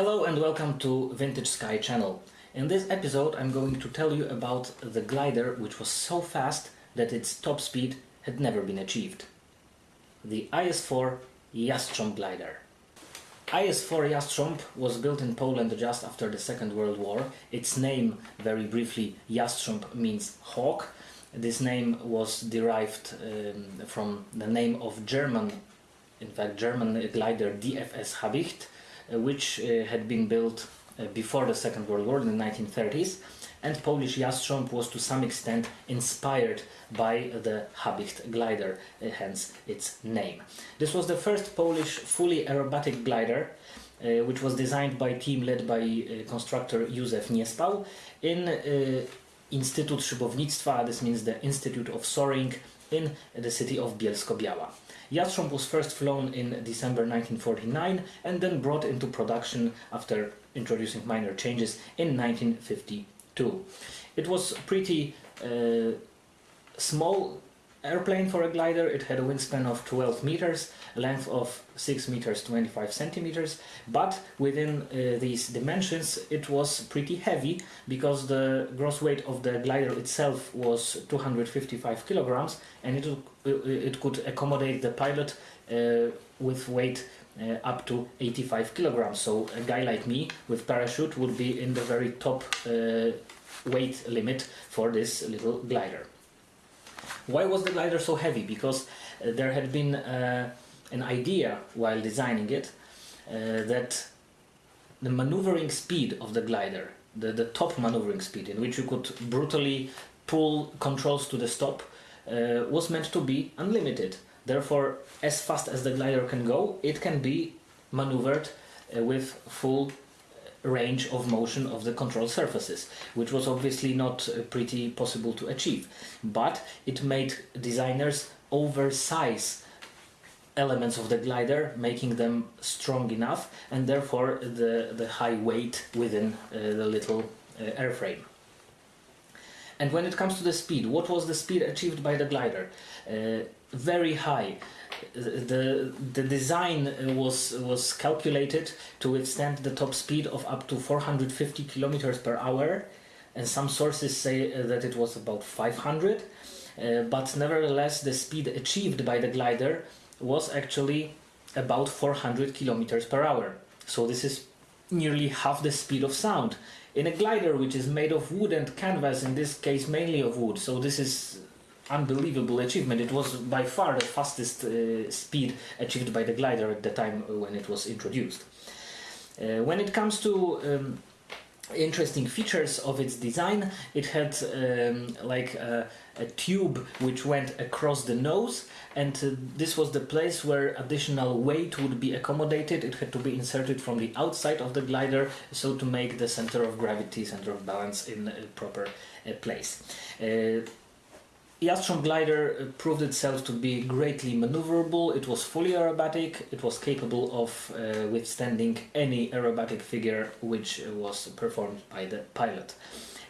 Hello and welcome to Vintage Sky channel. In this episode I'm going to tell you about the glider which was so fast that its top speed had never been achieved. The IS-4 Jastrząb glider. IS-4 Jastrząb was built in Poland just after the Second World War. Its name, very briefly, Jastrząb means hawk. This name was derived um, from the name of German, in fact German glider DFS Habicht, which uh, had been built uh, before the Second World War in the 1930s and Polish Jastrząb was to some extent inspired by the Habicht glider, hence its name. This was the first Polish fully aerobatic glider uh, which was designed by a team led by uh, constructor Józef Niespał in uh, Instytut Szybownictwa, this means the Institute of Soaring in the city of Bielsko-Biała. Jastrząb was first flown in December 1949 and then brought into production after introducing minor changes in 1952. It was pretty uh, small airplane for a glider. It had a wingspan of 12 meters, a length of 6 meters 25 centimeters, but within uh, these dimensions it was pretty heavy because the gross weight of the glider itself was 255 kilograms and it, it could accommodate the pilot uh, with weight uh, up to 85 kilograms. So a guy like me with parachute would be in the very top uh, weight limit for this little glider. Why was the glider so heavy? Because uh, there had been uh, an idea while designing it uh, that the maneuvering speed of the glider, the, the top maneuvering speed in which you could brutally pull controls to the stop, uh, was meant to be unlimited. Therefore, as fast as the glider can go, it can be maneuvered uh, with full range of motion of the control surfaces, which was obviously not uh, pretty possible to achieve. But it made designers oversize elements of the glider, making them strong enough, and therefore the, the high weight within uh, the little uh, airframe. And when it comes to the speed, what was the speed achieved by the glider? Uh, very high the the design was was calculated to withstand the top speed of up to 450 kilometers per hour. And some sources say uh, that it was about 500 uh, but nevertheless the speed achieved by the glider was actually about 400 kilometers per hour. So this is nearly half the speed of sound in a glider which is made of wood and canvas in this case mainly of wood. So this is unbelievable achievement. It was by far the fastest uh, speed achieved by the glider at the time when it was introduced. Uh, when it comes to um, interesting features of its design, it had um, like a, a, tube which went across the nose and uh, this was the place where additional weight would be accommodated. It had to be inserted from the outside of the glider so to make the center of gravity, center of balance in a proper uh, place. Jastrząb glider uh, proved itself to be greatly maneuverable, it was fully aerobatic, it was capable of uh, withstanding any aerobatic figure which was performed by the pilot.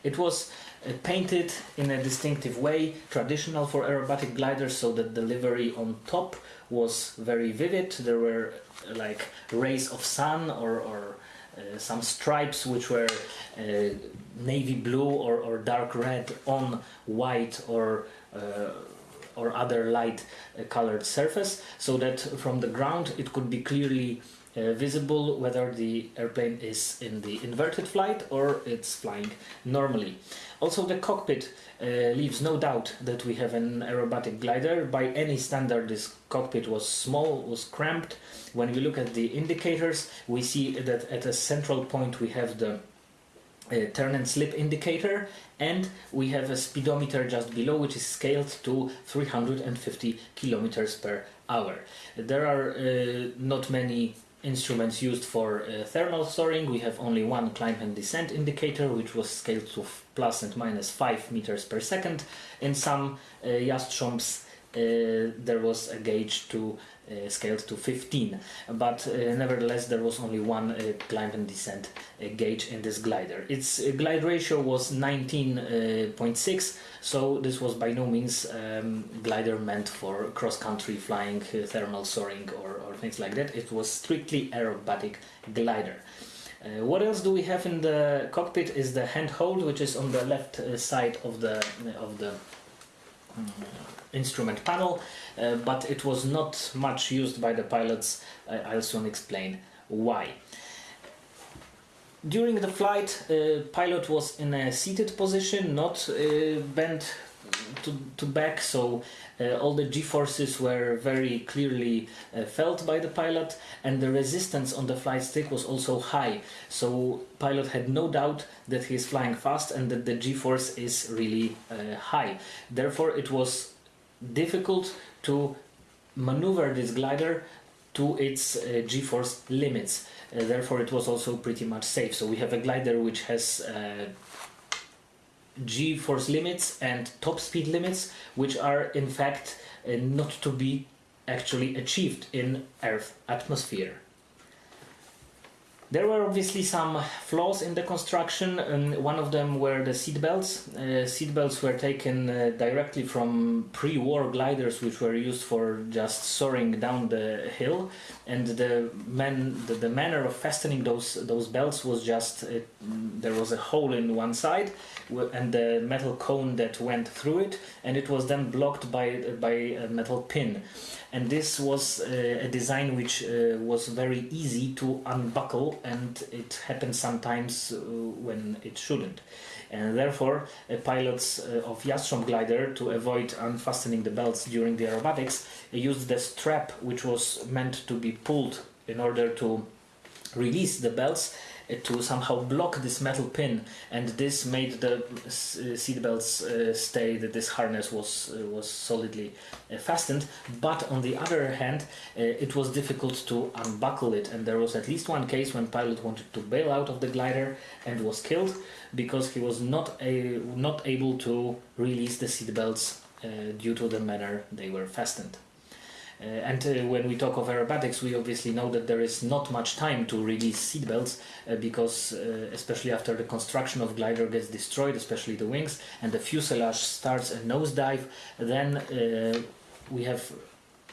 It was uh, painted in a distinctive way, traditional for aerobatic gliders, so that the livery on top was very vivid. There were uh, like rays of sun or, or some stripes which were uh, navy blue or, or dark red on white or uh, or other light uh, colored surface so that from the ground it could be clearly uh, visible whether the airplane is in the inverted flight or it's flying normally. Also the cockpit uh, leaves no doubt that we have an aerobatic glider. By any standard this cockpit was small, was cramped. When we look at the indicators we see that at a central point we have the uh, turn and slip indicator and we have a speedometer just below which is scaled to 350 kilometers per hour. There are uh, not many instruments used for uh, thermal soaring. We have only one climb and descent indicator which was scaled to plus and minus 5 meters per second. In some uh, uh, there was a gauge to scaled to 15 but uh, nevertheless there was only one climb and descent gauge in this glider. Its glide ratio was 19.6 so this was by no means um, glider meant for cross-country flying, thermal soaring or, or things like that. It was strictly aerobatic glider. Uh, what else do we have in the cockpit is the handhold, which is on the left uh, side of the of the um, instrument panel, uh, but it was not much used by the pilots. I'll soon explain why. During the flight, uh, pilot was in a seated position, not uh, bent to, to back, so uh, all the g-forces were very clearly uh, felt by the pilot and the resistance on the flight stick was also high so pilot had no doubt that he is flying fast and that the g-force is really uh, high therefore it was difficult to maneuver this glider to its uh, g-force limits uh, therefore it was also pretty much safe so we have a glider which has uh, g-force limits and top speed limits which are in fact uh, not to be actually achieved in Earth atmosphere. There were obviously some flaws in the construction. and one of them were the seat belts. Uh, seat belts were taken uh, directly from pre-war gliders, which were used for just soaring down the hill. And the man, the, the manner of fastening those those belts was just uh, there was a hole in one side, and the metal cone that went through it, and it was then blocked by by a metal pin and this was uh, a design which uh, was very easy to unbuckle and it happens sometimes uh, when it shouldn't. And therefore uh, pilots uh, of Jastrząb glider to avoid unfastening the belts during the aerobatics used the strap which was meant to be pulled in order to release the belts to somehow block this metal pin and this made the seatbelts uh, stay that this harness was uh, was solidly uh, fastened but on the other hand uh, it was difficult to unbuckle it and there was at least one case when pilot wanted to bail out of the glider and was killed because he was not a, not able to release the seatbelts uh, due to the manner they were fastened. Uh, and uh, when we talk of aerobatics, we obviously know that there is not much time to release seatbelts uh, because, especially after the construction of glider gets destroyed, especially the wings, and the fuselage starts a nosedive, then we have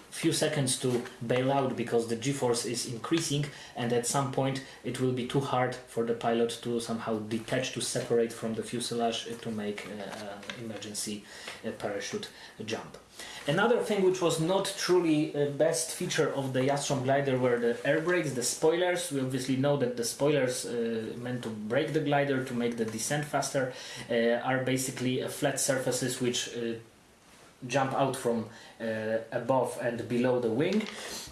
few seconds to bail out because the g-force is increasing and at some point it will be too hard for the pilot to somehow detach to separate from the fuselage to make an emergency parachute jump. Another thing which was not truly a best feature of the Jastrząb glider were the air brakes, the spoilers. We obviously know that the spoilers uh, meant to brake the glider to make the descent faster uh, are basically uh, flat surfaces which uh, jump out from uh, above and below the wing.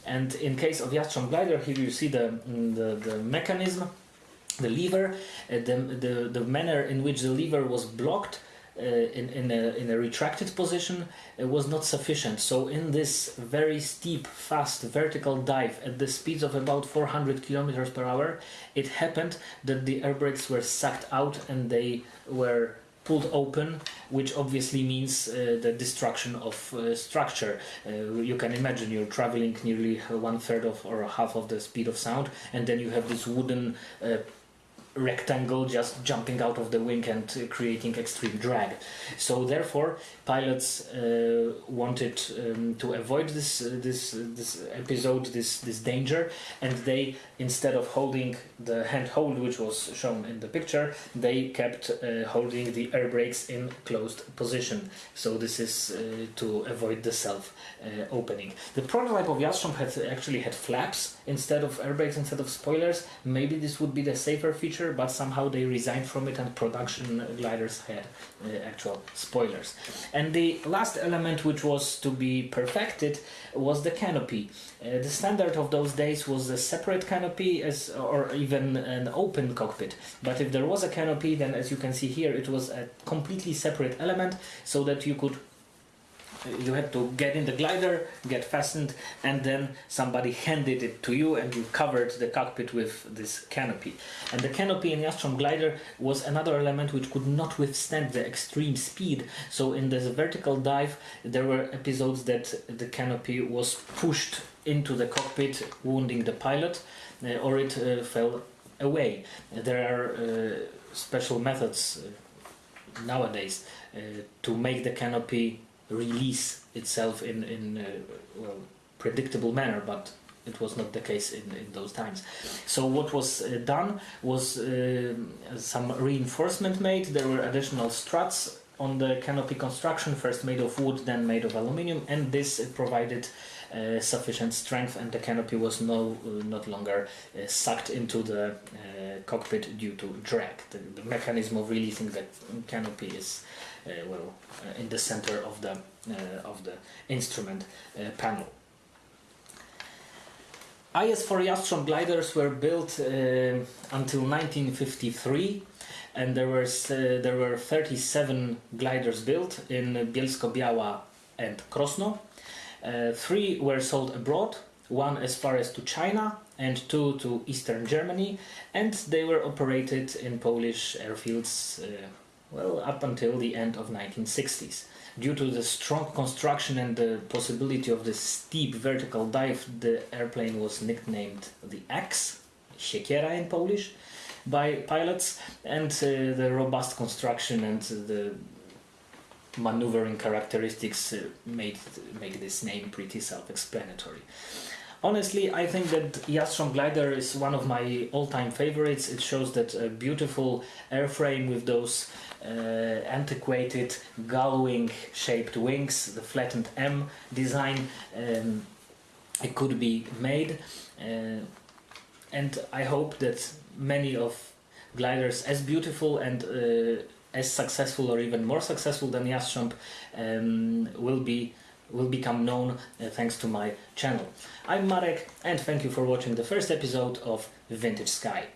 And in case of Jastrząb glider, here you see the, mm, the, the mechanism, the lever, uh, the, the, the manner in which the lever was blocked uh, in, in, a, in a retracted position uh, was not sufficient. So in this very steep, fast vertical dive at the speeds of about 400 kilometers per hour, it happened that the air brakes were sucked out and they were pulled open, which obviously means uh, the destruction of uh, structure. Uh, you can imagine you're traveling nearly one third of or half of the speed of sound, and then you have this wooden uh, rectangle just jumping out of the wing and uh, creating extreme drag. So therefore, pilots uh, wanted um, to avoid this uh, this uh, this episode, this this danger, and they instead of holding the hand hold, which was shown in the picture, they kept uh, holding the air brakes in closed position. So this is uh, to avoid the self opening. The prototype of Jastrząb had actually had flaps instead of air brakes instead of spoilers. Maybe this would be the safer feature but somehow they resigned from it and production gliders had uh, actual spoilers. And the last element which was to be perfected was the canopy. Uh, the standard of those days was a separate canopy as or even an open cockpit. But if there was a canopy, then as you can see here, it was a completely separate element so that you could you had to get in the glider, get fastened, and then somebody handed it to you and you covered the cockpit with this canopy. And the canopy in Jastrząb glider was another element which could not withstand the extreme speed. So in this vertical dive, there were episodes that the canopy was pushed into the cockpit, wounding the pilot, uh, or it uh, fell away. There are uh, special methods uh, nowadays uh, to make the canopy release itself in in a well, predictable manner, but it was not the case in, in those times. So what was uh, done was uh, some reinforcement made. There were additional struts on the canopy construction, first made of wood, then made of aluminium, and this provided uh, sufficient strength, and the canopy was no uh, not longer uh, sucked into the uh, cockpit due to drag. The, the, mechanism of releasing the canopy is well uh, in the center of the of the instrument panel. IS-4 Jastrząb gliders were built until 1953 and there were there were 37 gliders built in Bielsko-Biała and Krosno. Uh, three were sold abroad, one as far as to China and two to eastern Germany, and they were operated in Polish airfields uh, well up until the end of 1960s. Due to the strong construction and the possibility of the steep vertical dive, the airplane was nicknamed the Axe, siekiera in Polish, by pilots, and uh, the robust construction and the maneuvering characteristics uh, made make this name pretty self-explanatory. Honestly, I think that Jastrząb Glider is one of my all-time favorites. It shows that a beautiful airframe with those uh, antiquated gull-wing shaped wings, the flattened M design, um, it could be made. Uh, and I hope that many of gliders as beautiful and uh, as successful or even more successful than Jastrząb um, will be will become known uh, thanks to my channel. I'm Marek and thank you for watching the first episode of Vintage Sky.